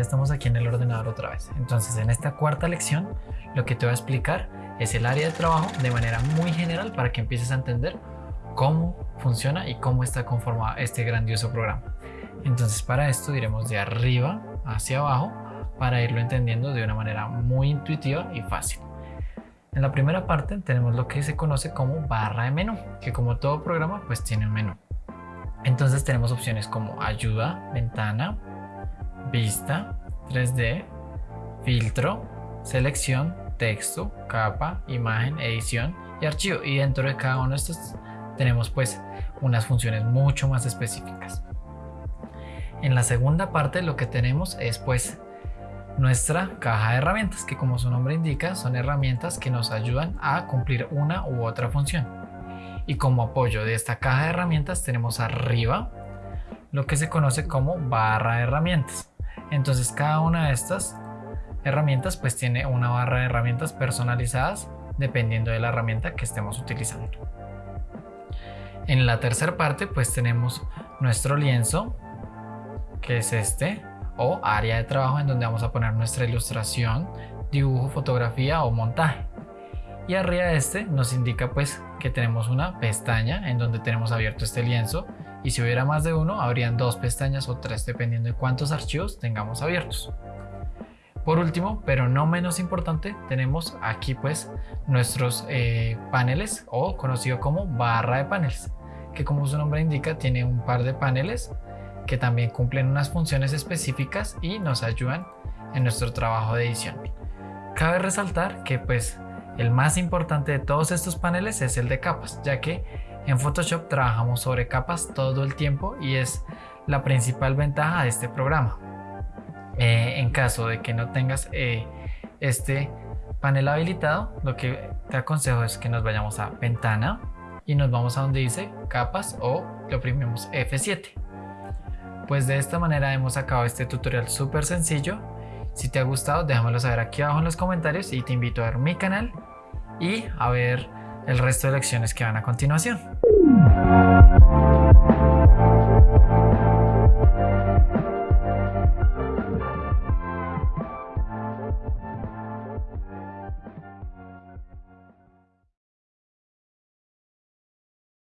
estamos aquí en el ordenador otra vez. Entonces en esta cuarta lección lo que te voy a explicar es el área de trabajo de manera muy general para que empieces a entender cómo funciona y cómo está conformado este grandioso programa. Entonces para esto iremos de arriba hacia abajo para irlo entendiendo de una manera muy intuitiva y fácil. En la primera parte tenemos lo que se conoce como barra de menú, que como todo programa pues tiene un menú. Entonces tenemos opciones como ayuda, ventana, vista, 3D, filtro, selección, texto, capa, imagen, edición y archivo. Y dentro de cada uno de estos tenemos pues unas funciones mucho más específicas. En la segunda parte lo que tenemos es pues nuestra caja de herramientas que como su nombre indica son herramientas que nos ayudan a cumplir una u otra función. Y como apoyo de esta caja de herramientas tenemos arriba lo que se conoce como barra de herramientas. Entonces cada una de estas herramientas pues tiene una barra de herramientas personalizadas dependiendo de la herramienta que estemos utilizando. En la tercera parte pues tenemos nuestro lienzo que es este o área de trabajo en donde vamos a poner nuestra ilustración, dibujo, fotografía o montaje. Y arriba de este nos indica pues que tenemos una pestaña en donde tenemos abierto este lienzo y si hubiera más de uno habrían dos pestañas o tres dependiendo de cuántos archivos tengamos abiertos. Por último, pero no menos importante, tenemos aquí pues nuestros eh, paneles o conocido como barra de paneles, que como su nombre indica tiene un par de paneles que también cumplen unas funciones específicas y nos ayudan en nuestro trabajo de edición. Cabe resaltar que pues el más importante de todos estos paneles es el de capas, ya que en Photoshop trabajamos sobre capas todo el tiempo y es la principal ventaja de este programa. Eh, en caso de que no tengas eh, este panel habilitado, lo que te aconsejo es que nos vayamos a ventana y nos vamos a donde dice capas o le oprimimos F7. Pues de esta manera hemos acabado este tutorial súper sencillo. Si te ha gustado, déjamelo saber aquí abajo en los comentarios y te invito a ver mi canal y a ver el resto de lecciones que van a continuación.